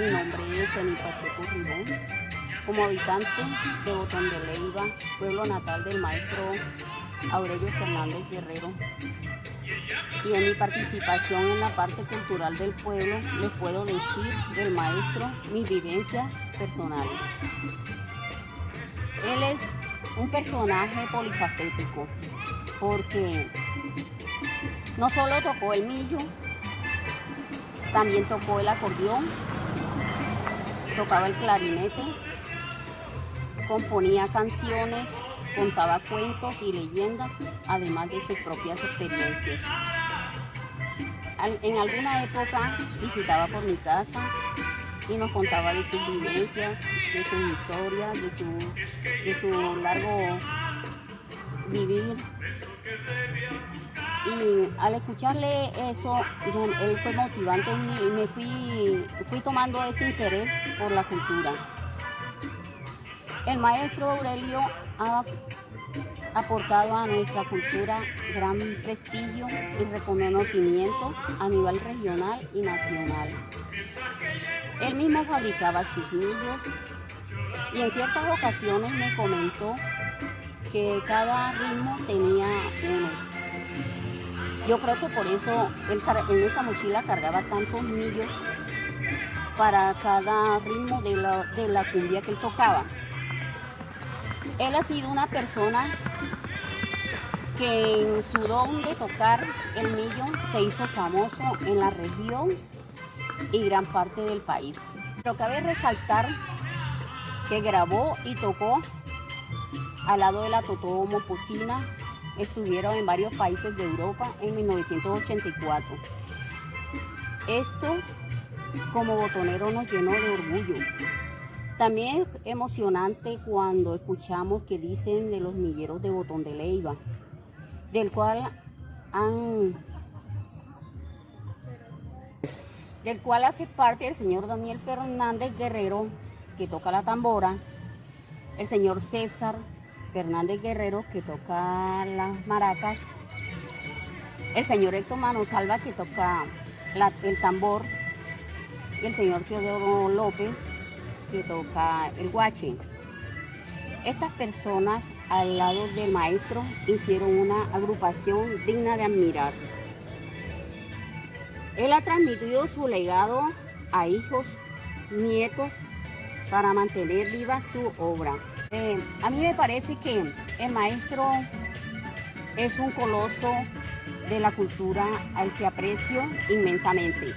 Mi nombre es Eni Pacheco Ribón. Como habitante de Botón de Leiva, pueblo natal del maestro Aurelio Fernández Guerrero, y en mi participación en la parte cultural del pueblo, les puedo decir del maestro mis vivencias personales. Él es un personaje polifacético, porque no solo tocó el millo, también tocó el acordeón, tocaba el clarinete, componía canciones, contaba cuentos y leyendas, además de sus propias experiencias. En alguna época visitaba por mi casa y nos contaba de sus vivencias, de sus historias, de su, de su largo vivir y al escucharle eso, él fue motivante y me fui, fui tomando ese interés por la cultura. El maestro Aurelio ha aportado a nuestra cultura gran prestigio y reconocimiento a nivel regional y nacional. Él mismo fabricaba sus millos y en ciertas ocasiones me comentó que cada ritmo tenía uno yo creo que por eso él en esa mochila cargaba tantos millos para cada ritmo de la, de la cumbia que él tocaba. Él ha sido una persona que en su don de tocar el millo se hizo famoso en la región y gran parte del país. Pero cabe resaltar que grabó y tocó al lado de la Totó Mopocina estuvieron en varios países de Europa en 1984. Esto como botonero nos llenó de orgullo. También es emocionante cuando escuchamos que dicen de los milleros de Botón de Leiva, del cual han del cual hace parte el señor Daniel Fernández Guerrero, que toca la tambora, el señor César Fernández Guerrero que toca las maracas, el señor Héctor Manosalva que toca el tambor y el señor Teodoro López que toca el guache. Estas personas al lado del maestro hicieron una agrupación digna de admirar. Él ha transmitido su legado a hijos, nietos, para mantener viva su obra. Eh, a mí me parece que el maestro es un coloso de la cultura al que aprecio inmensamente.